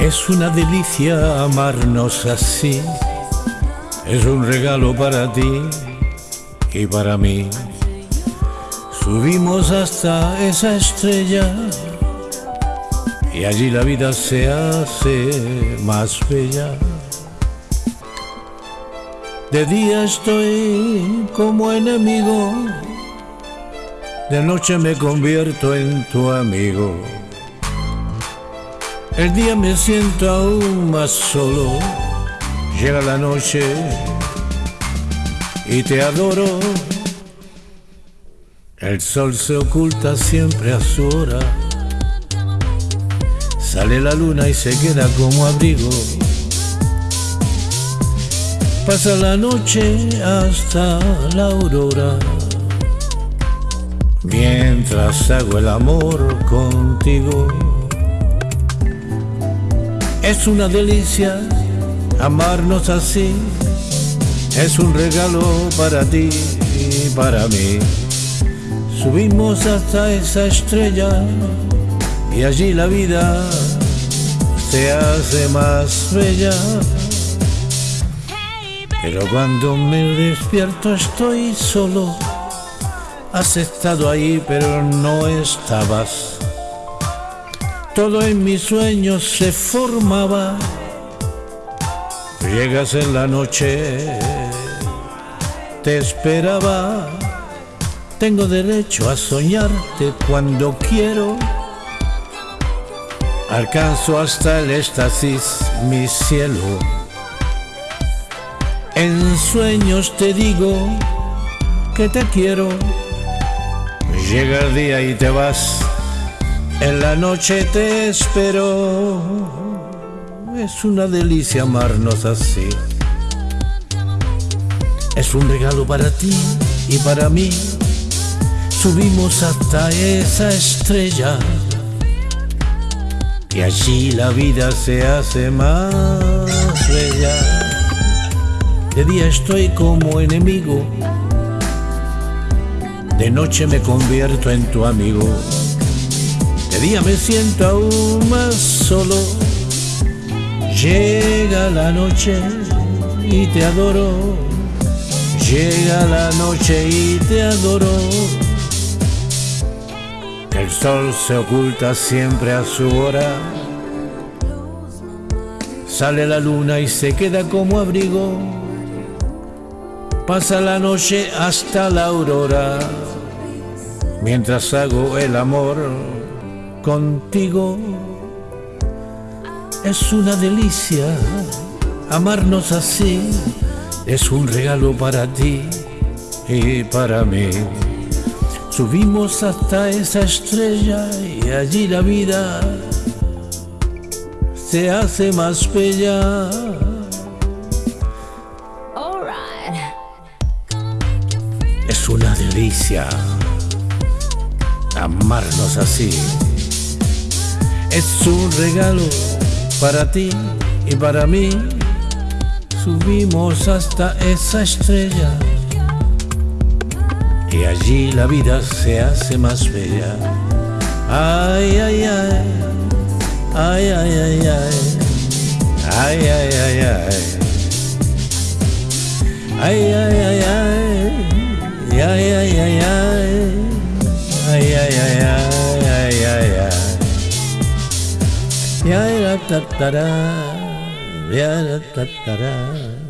Es una delicia amarnos así. Es un regalo para ti y para mí. Subimos hasta esa estrella y allí la vida se hace más bella. De día estoy como enemigo, de noche me convierto en tu amigo. El día me siento aún más solo, llega la noche y te adoro. El sol se oculta siempre a su hora, sale la luna y se queda como abrigo. Pasa la noche hasta la aurora, mientras hago el amor contigo. Es una delicia amarnos así, es un regalo para ti y para mí. Subimos hasta esa estrella y allí la vida se hace más bella. Pero cuando me despierto estoy solo. Has estado ahí pero no estabas. Todo en mis sueños se formaba. Llegas en la noche, te esperaba. Tengo derecho a soñarte cuando quiero. Alcanzo hasta el éxtasis, mi cielo. En sueños te digo que te quiero. Llega el día y te vas. En la noche te espero. Es una delicia amarnos así. Es un regalo para ti y para mí. Subimos hasta esa estrella. Y allí la vida se hace más bella. De día estoy como enemigo, de noche me convierto en tu amigo. Día me siento aún más solo, llega la noche y te adoro. Llega la noche y te adoro. El sol se oculta siempre a su hora. Sale la luna y se queda como abrigo Pasa la noche hasta la aurora, mientras hago el amor contigo. Es una delicia amarnos así, es un regalo para ti y para mí. Subimos hasta esa estrella y allí la vida se hace más bella. Es una delicia amarnos así. Es un regalo para ti y para mí. Subimos hasta esa estrella y allí la vida se hace más bella. Ay, ay, ay, ay, ay, ay, ay, ay, ay, ay, ay, ay, ay, ay, ay. Ay, ay, ay, ay, ay, ay, Yeah, da, da, da, da. Yeah, da, da, da.